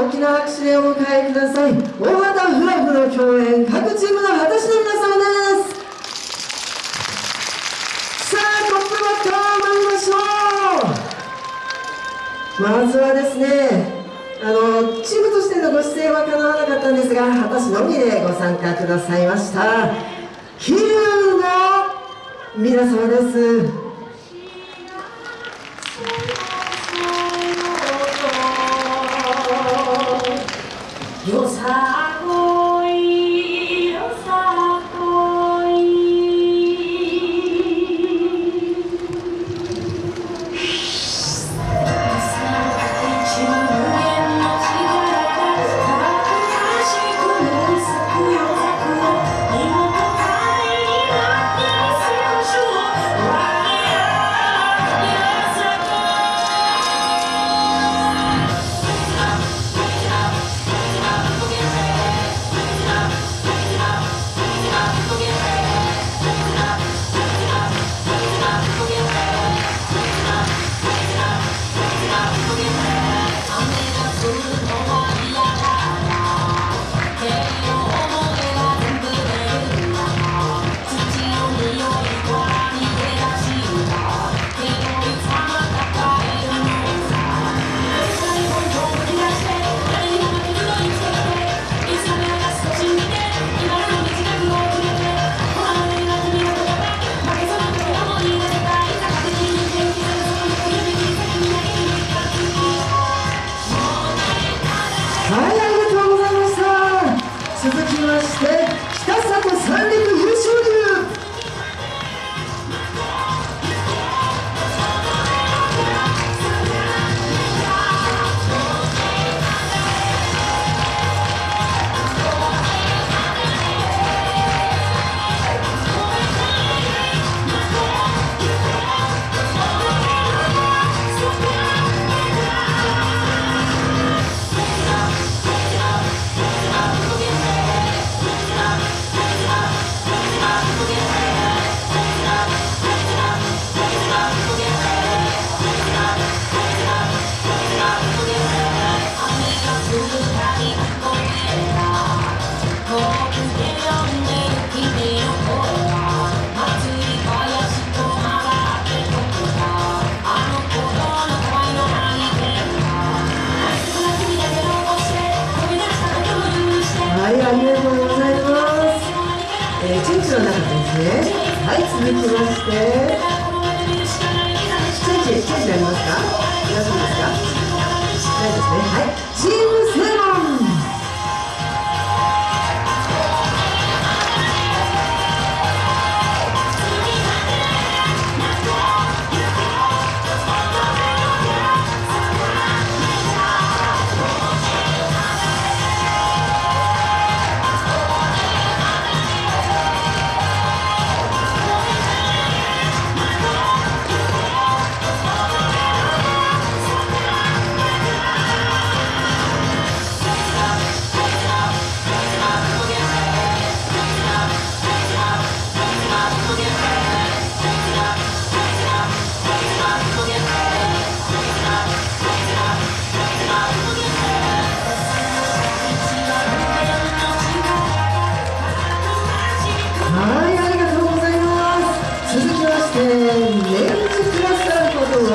大きな拍手でお迎えください。大型フラグの共演各チームの果たしの皆様です。さあトップバッター参りましょう。まずはですねあのチームとしてのご出演はかなわなかったんですが果たしのみでご参加くださいました。桐生の皆様です。よさはい、続きまして。チェンジ、チェンジありますか？大丈夫ですか？ないですね。はい、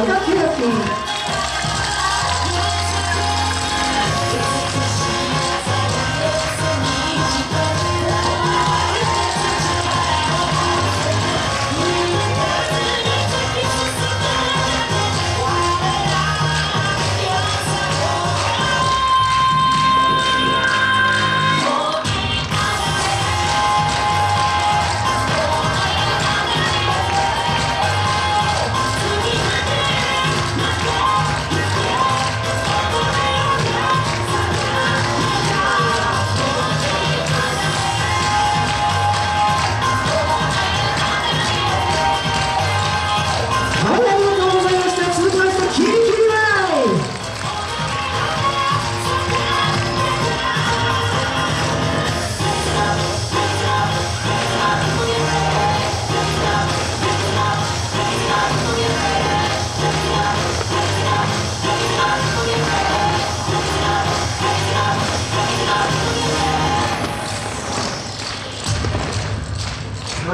ターこ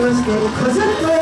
まして飾り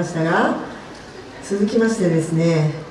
ましたが続きましてですね